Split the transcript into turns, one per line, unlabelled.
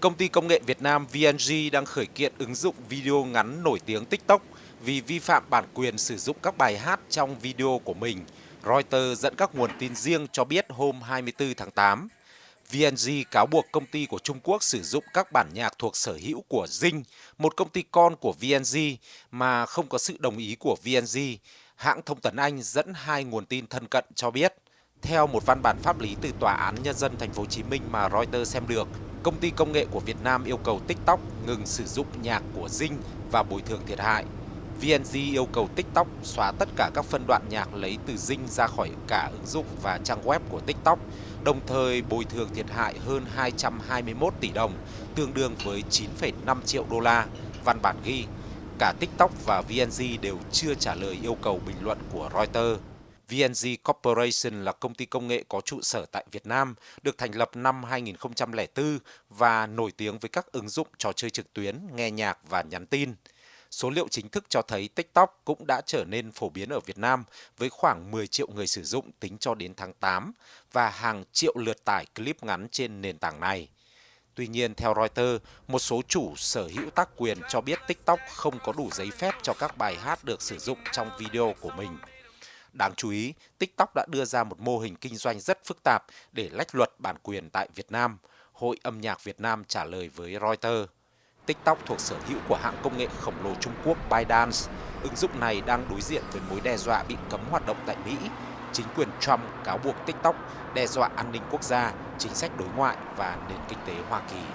Công ty công nghệ Việt Nam VNG đang khởi kiện ứng dụng video ngắn nổi tiếng TikTok vì vi phạm bản quyền sử dụng các bài hát trong video của mình. Reuters dẫn các nguồn tin riêng cho biết hôm 24 tháng 8. VNG cáo buộc công ty của Trung Quốc sử dụng các bản nhạc thuộc sở hữu của Zing, một công ty con của VNG mà không có sự đồng ý của VNG. Hãng thông tấn Anh dẫn hai nguồn tin thân cận cho biết. Theo một văn bản pháp lý từ Tòa án Nhân dân Thành phố Hồ Chí Minh mà Reuters xem được, công ty công nghệ của Việt Nam yêu cầu TikTok ngừng sử dụng nhạc của Dinh và bồi thường thiệt hại. VNG yêu cầu TikTok xóa tất cả các phân đoạn nhạc lấy từ Dinh ra khỏi cả ứng dụng và trang web của TikTok, đồng thời bồi thường thiệt hại hơn 221 tỷ đồng, tương đương với 9,5 triệu đô la. Văn bản ghi, cả TikTok và VNG đều chưa trả lời yêu cầu bình luận của Reuters. VNG Corporation là công ty công nghệ có trụ sở tại Việt Nam, được thành lập năm 2004 và nổi tiếng với các ứng dụng trò chơi trực tuyến, nghe nhạc và nhắn tin. Số liệu chính thức cho thấy TikTok cũng đã trở nên phổ biến ở Việt Nam với khoảng 10 triệu người sử dụng tính cho đến tháng 8 và hàng triệu lượt tải clip ngắn trên nền tảng này. Tuy nhiên, theo Reuters, một số chủ sở hữu tác quyền cho biết TikTok không có đủ giấy phép cho các bài hát được sử dụng trong video của mình. Đáng chú ý, TikTok đã đưa ra một mô hình kinh doanh rất phức tạp để lách luật bản quyền tại Việt Nam. Hội âm nhạc Việt Nam trả lời với Reuters. TikTok thuộc sở hữu của hãng công nghệ khổng lồ Trung Quốc ByteDance. Ứng dụng này đang đối diện với mối đe dọa bị cấm hoạt động tại Mỹ. Chính quyền Trump cáo buộc TikTok đe dọa an ninh quốc gia, chính sách đối ngoại và nền kinh tế Hoa Kỳ.